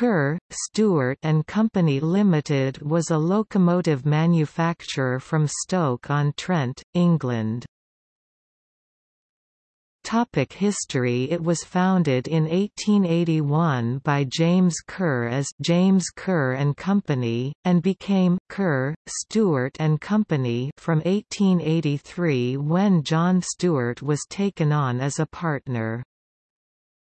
Kerr, Stuart and Company Limited was a locomotive manufacturer from Stoke-on-Trent, England. Topic history It was founded in 1881 by James Kerr as James Kerr and Company, and became Kerr, Stuart and Company from 1883 when John Stuart was taken on as a partner.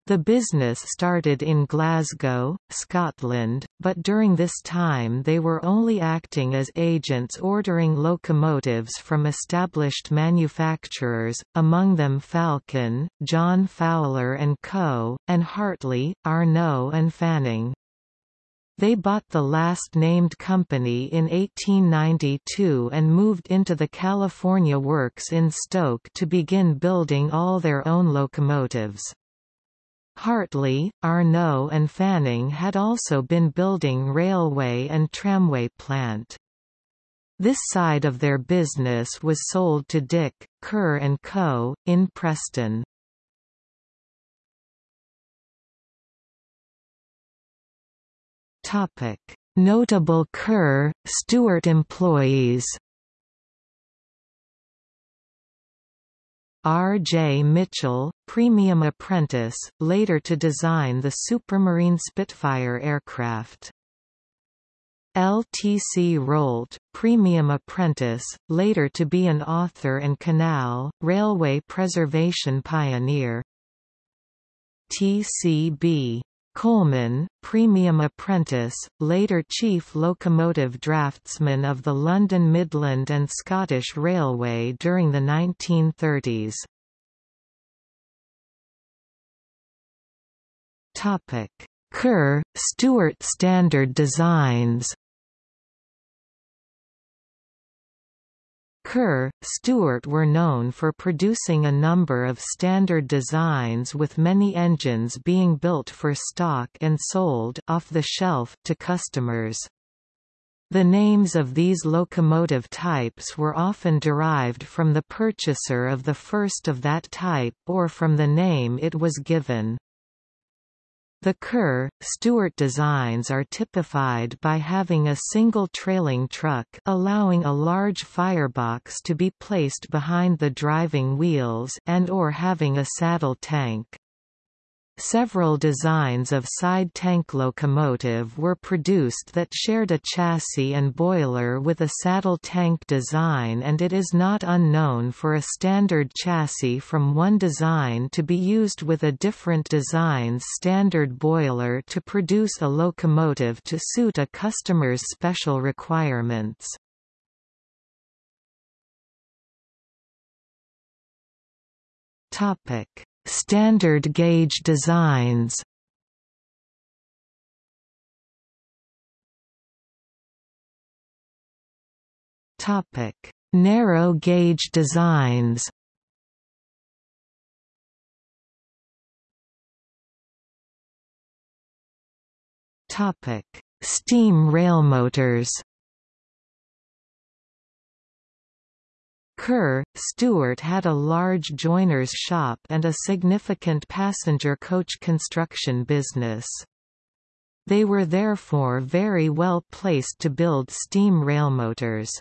The business started in Glasgow, Scotland, but during this time they were only acting as agents ordering locomotives from established manufacturers, among them Falcon, John Fowler & Co., and Hartley, Arnoux and Fanning. They bought the last named company in 1892 and moved into the California Works in Stoke to begin building all their own locomotives. Hartley, Arnoux and Fanning had also been building railway and tramway plant. This side of their business was sold to Dick, Kerr & Co., in Preston. Notable Kerr, Stuart employees R. J. Mitchell, premium apprentice, later to design the Supermarine Spitfire aircraft. L. T. C. Rolt, premium apprentice, later to be an author and canal, railway preservation pioneer. T. Coleman, premium apprentice, later chief locomotive draftsman of the London Midland and Scottish Railway during the 1930s. Kerr, Stuart Standard Designs Kerr, Stuart were known for producing a number of standard designs with many engines being built for stock and sold off the shelf to customers. The names of these locomotive types were often derived from the purchaser of the first of that type or from the name it was given. The Kerr, Stuart designs are typified by having a single trailing truck allowing a large firebox to be placed behind the driving wheels and or having a saddle tank. Several designs of side tank locomotive were produced that shared a chassis and boiler with a saddle tank design and it is not unknown for a standard chassis from one design to be used with a different design's standard boiler to produce a locomotive to suit a customer's special requirements. Topic Standard gauge designs Topic: Narrow gauge designs. Topic: Steam railmotors. Kerr, Stuart had a large joiner's shop and a significant passenger coach construction business. They were therefore very well placed to build steam railmotors.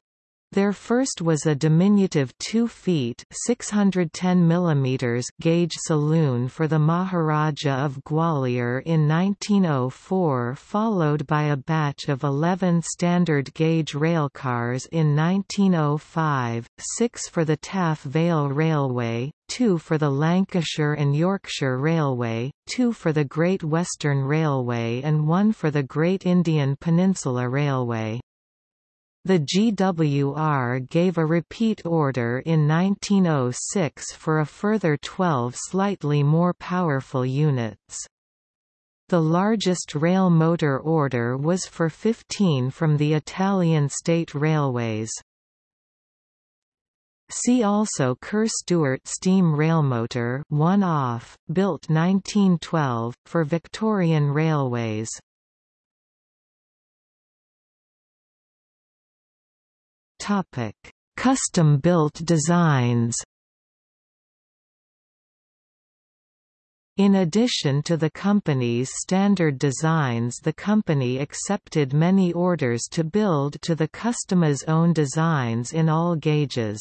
Their first was a diminutive 2 feet 610 mm gauge saloon for the Maharaja of Gwalior in 1904 followed by a batch of 11 standard gauge railcars in 1905, 6 for the Taff Vale Railway, 2 for the Lancashire and Yorkshire Railway, 2 for the Great Western Railway and 1 for the Great Indian Peninsula Railway. The GWR gave a repeat order in 1906 for a further 12 slightly more powerful units. The largest rail motor order was for 15 from the Italian state railways. See also Kerr-Stuart steam railmotor one off, built 1912, for Victorian railways. Topic: Custom-built designs. In addition to the company's standard designs the company accepted many orders to build to the customer's own designs in all gauges.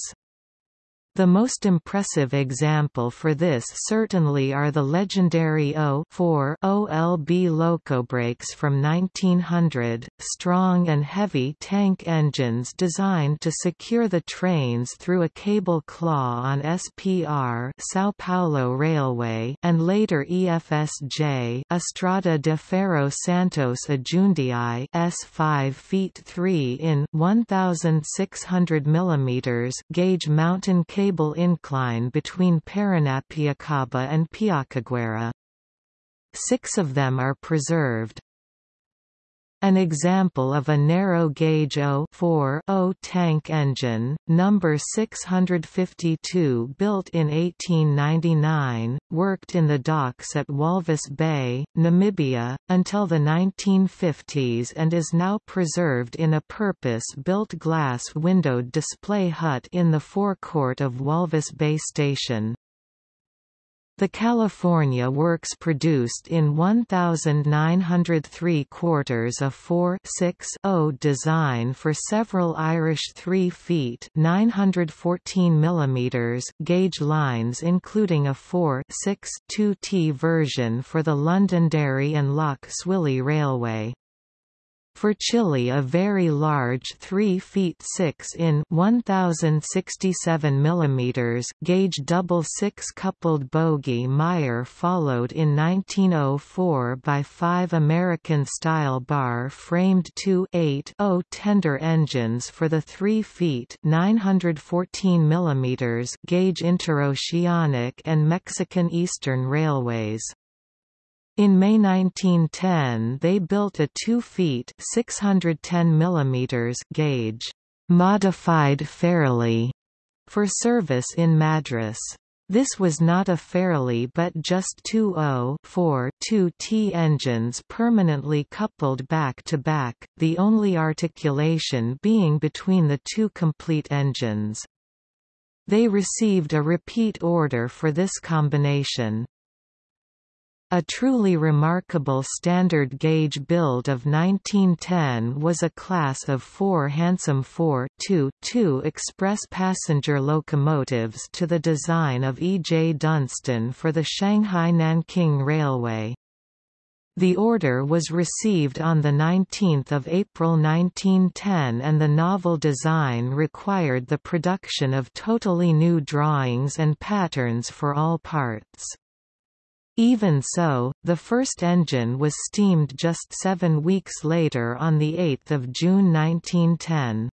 The most impressive example for this certainly are the legendary O4 OLB locobrakes from 1900, strong and heavy tank engines designed to secure the trains through a cable claw on SPR São Paulo Railway and later EFSJ Estrada de Ferro Santos a Jundiaí S5 feet 3 in 1600 mm gauge mountain cable cable incline between Paranapiacaba and Piacaguera. Six of them are preserved. An example of a narrow-gauge O tank engine, number 652 built in 1899, worked in the docks at Walvis Bay, Namibia, until the 1950s and is now preserved in a purpose-built glass-windowed display hut in the forecourt of Walvis Bay Station. The California works produced in 1903 quarters a 4 6 0 design for several Irish 3 feet 914 mm gauge lines including a 4 6 2T version for the Londonderry and Lough Swilly Railway. For Chile a very large 3 feet 6 in 1067 mm gauge double six-coupled bogie Meyer followed in 1904 by five American-style bar-framed 2.8 tender engines for the 3 feet 914 mm gauge interoceanic and Mexican Eastern Railways. In May 1910 they built a 2 feet 610 mm gauge, modified Fairlie, for service in Madras. This was not a Fairlie but just two 0 2T engines permanently coupled back to back, the only articulation being between the two complete engines. They received a repeat order for this combination. A truly remarkable standard gauge build of 1910 was a class of four handsome 4-2-2 express passenger locomotives to the design of E. J. Dunstan for the Shanghai-Nanking Railway. The order was received on 19 April 1910 and the novel design required the production of totally new drawings and patterns for all parts. Even so, the first engine was steamed just seven weeks later on 8 June 1910.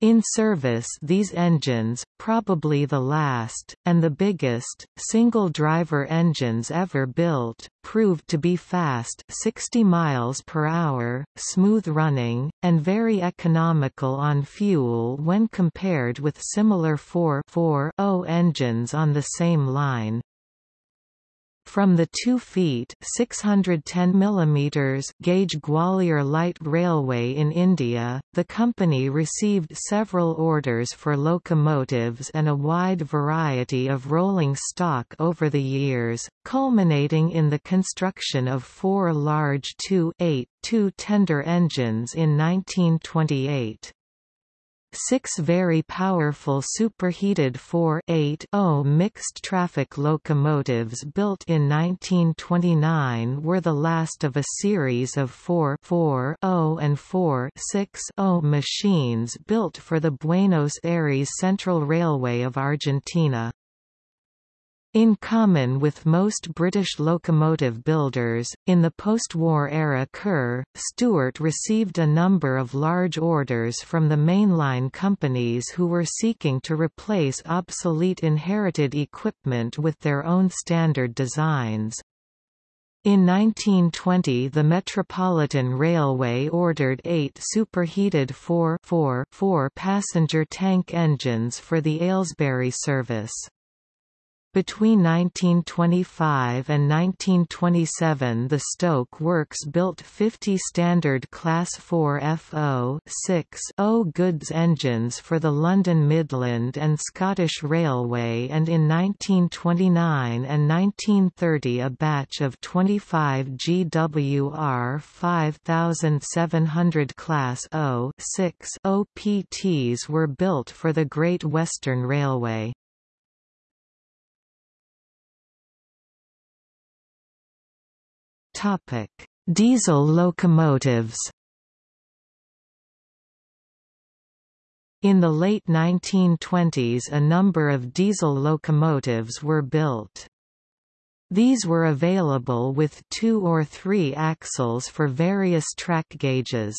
In service these engines, probably the last, and the biggest, single-driver engines ever built, proved to be fast 60 miles per hour, smooth running, and very economical on fuel when compared with similar 4-4-0 engines on the same line. From the 2 feet 610 mm gauge Gwalior Light Railway in India, the company received several orders for locomotives and a wide variety of rolling stock over the years, culminating in the construction of four large 2-8 2 tender engines in 1928. Six very powerful superheated 4.8 mixed-traffic locomotives built in 1929 were the last of a series of 4-4-0 and 4.6 machines built for the Buenos Aires Central Railway of Argentina. In common with most British locomotive builders, in the post-war era Kerr, Stuart received a number of large orders from the mainline companies who were seeking to replace obsolete inherited equipment with their own standard designs. In 1920 the Metropolitan Railway ordered eight superheated 4-4-4 passenger tank engines for the Aylesbury service. Between 1925 and 1927 the Stoke Works built 50 standard Class 4 FO 0 goods engines for the London Midland and Scottish Railway and in 1929 and 1930 a batch of 25 GWR 5700 Class 0-6 OPTs were built for the Great Western Railway. Topic: Diesel locomotives. In the late 1920s a number of diesel locomotives were built. These were available with two or three axles for various track gauges.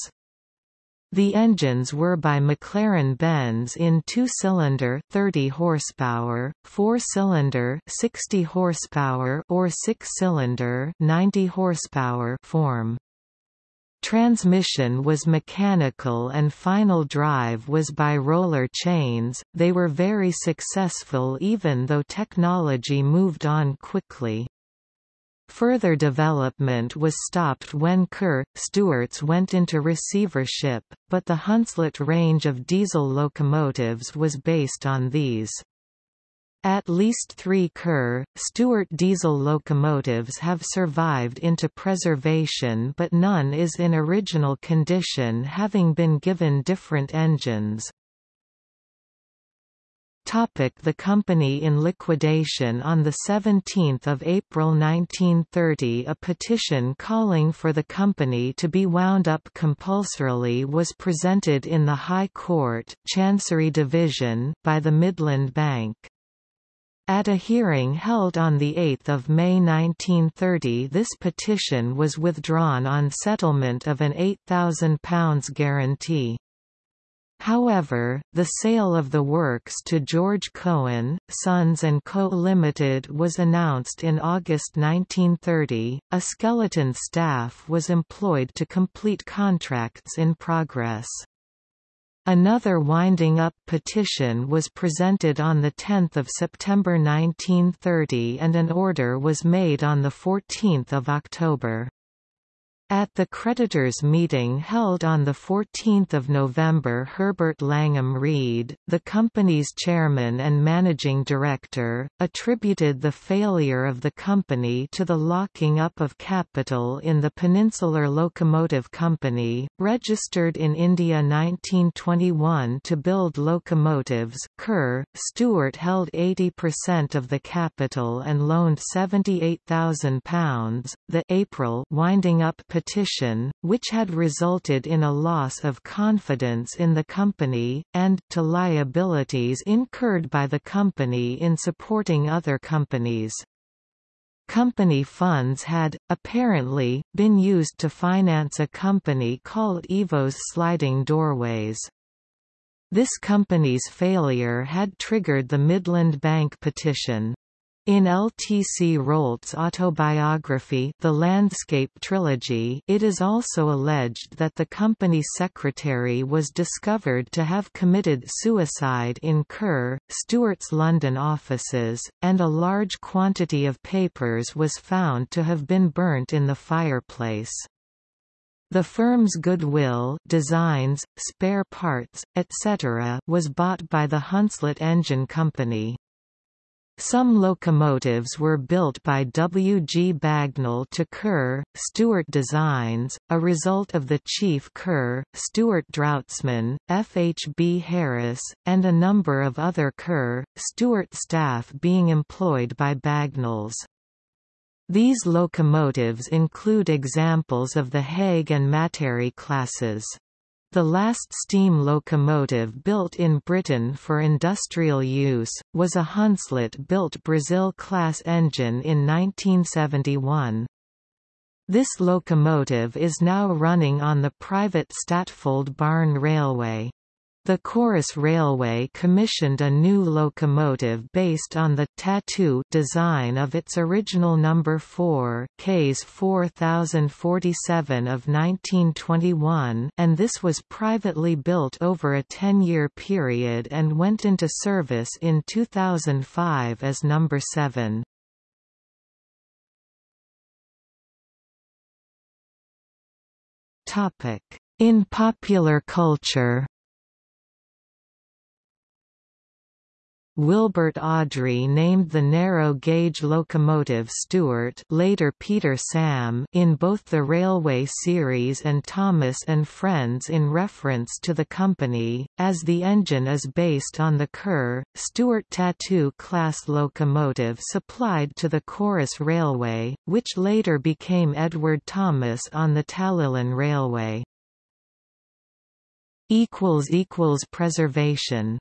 The engines were by McLaren-Benz in two-cylinder 30 horsepower, four-cylinder 60 horsepower or six-cylinder 90 horsepower form. Transmission was mechanical and final drive was by roller chains. They were very successful even though technology moved on quickly. Further development was stopped when Kerr, Stuart's went into receivership, but the Hunslet range of diesel locomotives was based on these. At least three Kerr, Stuart diesel locomotives have survived into preservation but none is in original condition having been given different engines. The company in liquidation On 17 April 1930 a petition calling for the company to be wound up compulsorily was presented in the High Court Chancery Division by the Midland Bank. At a hearing held on 8 May 1930 this petition was withdrawn on settlement of an £8,000 guarantee. However, the sale of the works to George Cohen, Sons Co. Limited was announced in August 1930. A skeleton staff was employed to complete contracts in progress. Another winding up petition was presented on 10 September 1930 and an order was made on 14 October. At the creditors' meeting held on 14 November Herbert Langham Reed, the company's chairman and managing director, attributed the failure of the company to the locking up of capital in the Peninsular Locomotive Company, registered in India 1921 to build locomotives Kerr, Stuart held 80% of the capital and loaned £78,000. The April winding up petition, which had resulted in a loss of confidence in the company, and to liabilities incurred by the company in supporting other companies. Company funds had, apparently, been used to finance a company called Evo's Sliding Doorways. This company's failure had triggered the Midland Bank petition. In L.T.C. Rolt's autobiography The Landscape Trilogy it is also alleged that the company secretary was discovered to have committed suicide in Kerr, Stuart's London offices, and a large quantity of papers was found to have been burnt in the fireplace. The firm's goodwill designs, spare parts, etc. was bought by the Hunslet Engine Company. Some locomotives were built by W. G. Bagnall to Kerr, Stuart Designs, a result of the chief Kerr, Stuart Draughtsman, F. H. B. Harris, and a number of other Kerr, Stuart staff being employed by Bagnalls. These locomotives include examples of the Haig and Matary classes. The last steam locomotive built in Britain for industrial use, was a Hunslet-built Brazil-class engine in 1971. This locomotive is now running on the private Statfold Barn Railway. The Corris Railway commissioned a new locomotive based on the Tattoo design of its original number 4 Ks 4047 of 1921 and this was privately built over a 10-year period and went into service in 2005 as number 7. Topic: In popular culture Wilbert Awdry named the narrow-gauge locomotive Stuart later Peter Sam in both the Railway series and Thomas and Friends in reference to the company, as the engine is based on the Kerr, Stuart Tattoo class locomotive supplied to the Corris Railway, which later became Edward Thomas on the Talyllyn Railway. Preservation